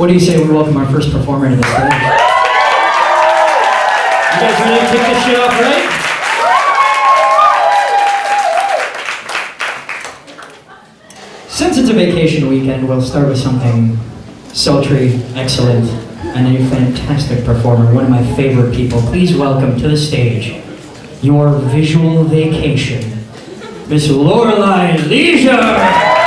What do you say we welcome our first performer to the stage? You guys ready to kick this shit off, right? Since it's a vacation weekend, we'll start with something sultry, excellent, and a fantastic performer, one of my favorite people. Please welcome to the stage your visual vacation, Miss Lorelei Leisure!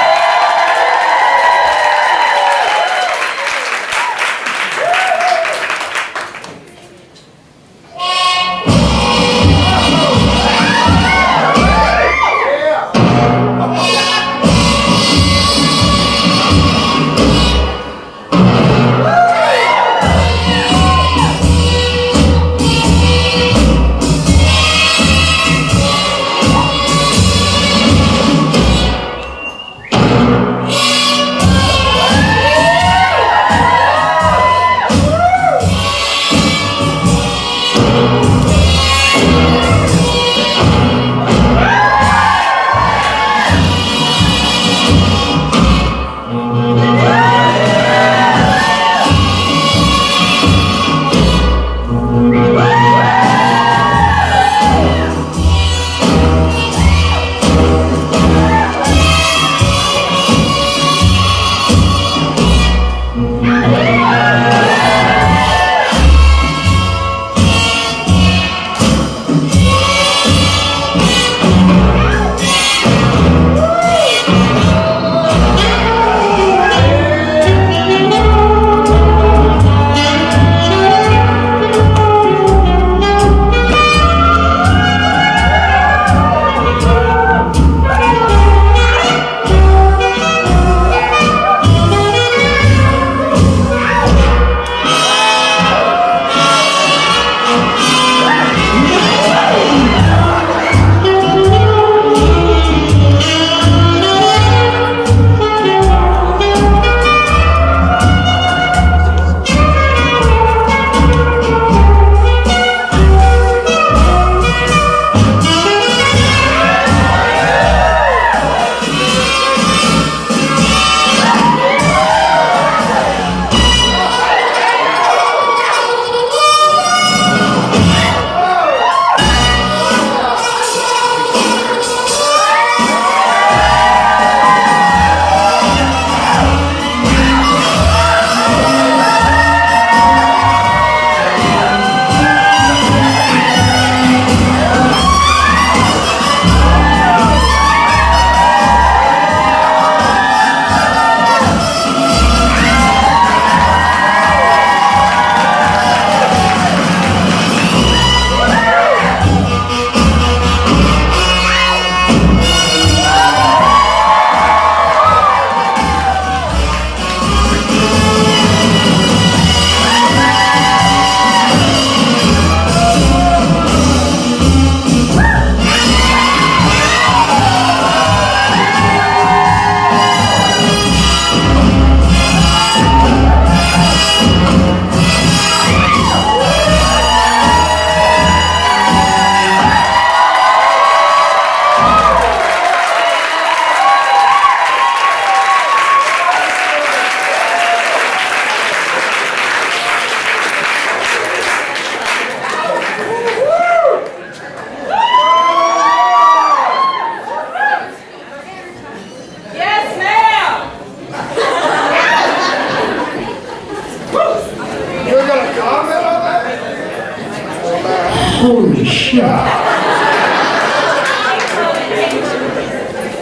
Holy shit.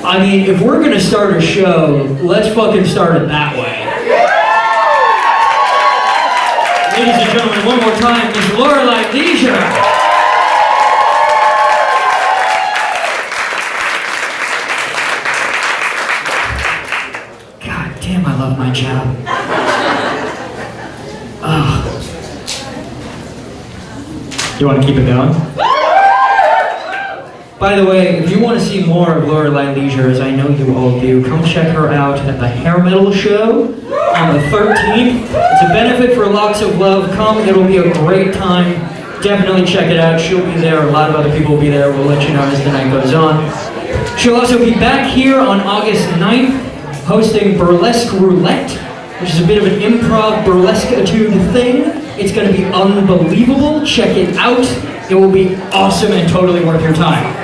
I mean, if we're gonna start a show, let's fucking start it that way. Ladies and gentlemen, one more time, Miss Lorelei Leisure. God damn, I love my job. Ah. Do you want to keep it going? By the way, if you want to see more of Lorelei Leisure, as I know you all do, come check her out at the Hair Metal Show on the 13th. It's a benefit for Locks of Love. Come, it'll be a great time. Definitely check it out. She'll be there. A lot of other people will be there. We'll let you know as the night goes on. She'll also be back here on August 9th, hosting Burlesque Roulette which is a bit of an improv burlesque etude thing. It's going to be unbelievable. Check it out. It will be awesome and totally worth your time.